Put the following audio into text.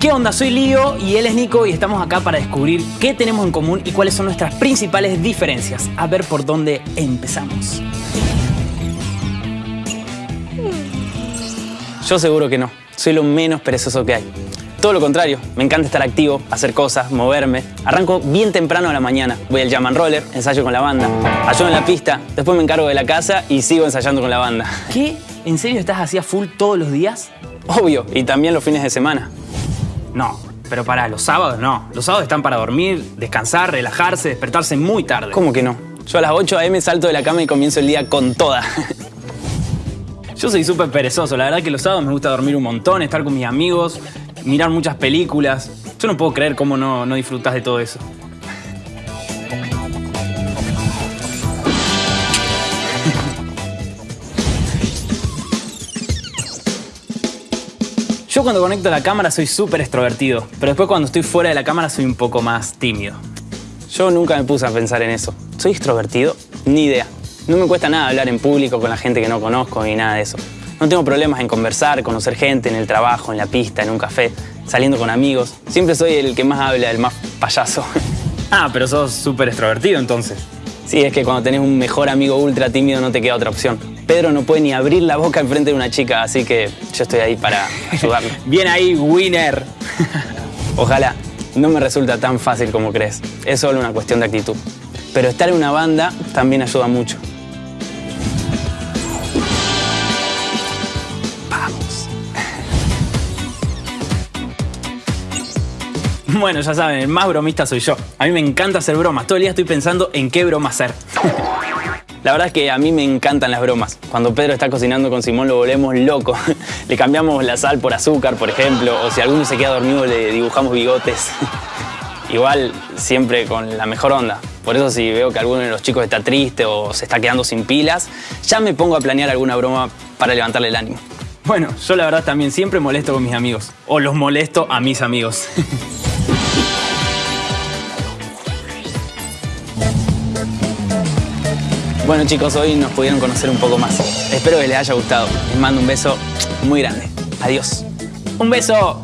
¿Qué onda? Soy Lío y él es Nico y estamos acá para descubrir qué tenemos en común y cuáles son nuestras principales diferencias. A ver por dónde empezamos. Yo seguro que no. Soy lo menos perezoso que hay. Todo lo contrario, me encanta estar activo, hacer cosas, moverme. Arranco bien temprano a la mañana. Voy al jam and roller, ensayo con la banda. Ayudo en la pista, después me encargo de la casa y sigo ensayando con la banda. ¿Qué? ¿En serio estás así a full todos los días? Obvio, y también los fines de semana. No, pero para los sábados no. Los sábados están para dormir, descansar, relajarse, despertarse muy tarde. ¿Cómo que no? Yo a las 8 a.m. salto de la cama y comienzo el día con toda. Yo soy súper perezoso, la verdad que los sábados me gusta dormir un montón, estar con mis amigos, mirar muchas películas. Yo no puedo creer cómo no, no disfrutas de todo eso. Yo cuando conecto la cámara soy súper extrovertido, pero después cuando estoy fuera de la cámara soy un poco más tímido. Yo nunca me puse a pensar en eso. ¿Soy extrovertido? Ni idea. No me cuesta nada hablar en público con la gente que no conozco ni nada de eso. No tengo problemas en conversar, conocer gente en el trabajo, en la pista, en un café, saliendo con amigos. Siempre soy el que más habla, el más payaso. Ah, pero sos súper extrovertido entonces. Sí, es que cuando tenés un mejor amigo ultra tímido no te queda otra opción. Pedro no puede ni abrir la boca enfrente de una chica, así que yo estoy ahí para ayudarlo. Bien ahí, winner. Ojalá. No me resulta tan fácil como crees. Es solo una cuestión de actitud. Pero estar en una banda también ayuda mucho. Vamos. Bueno, ya saben, el más bromista soy yo. A mí me encanta hacer bromas. Todo el día estoy pensando en qué broma hacer. La verdad es que a mí me encantan las bromas. Cuando Pedro está cocinando con Simón lo volvemos loco. Le cambiamos la sal por azúcar, por ejemplo, o si alguno se queda dormido le dibujamos bigotes. Igual siempre con la mejor onda. Por eso si veo que alguno de los chicos está triste o se está quedando sin pilas, ya me pongo a planear alguna broma para levantarle el ánimo. Bueno, yo la verdad también siempre molesto con mis amigos. O los molesto a mis amigos. Bueno chicos, hoy nos pudieron conocer un poco más. Espero que les haya gustado. Les mando un beso muy grande. Adiós. Un beso.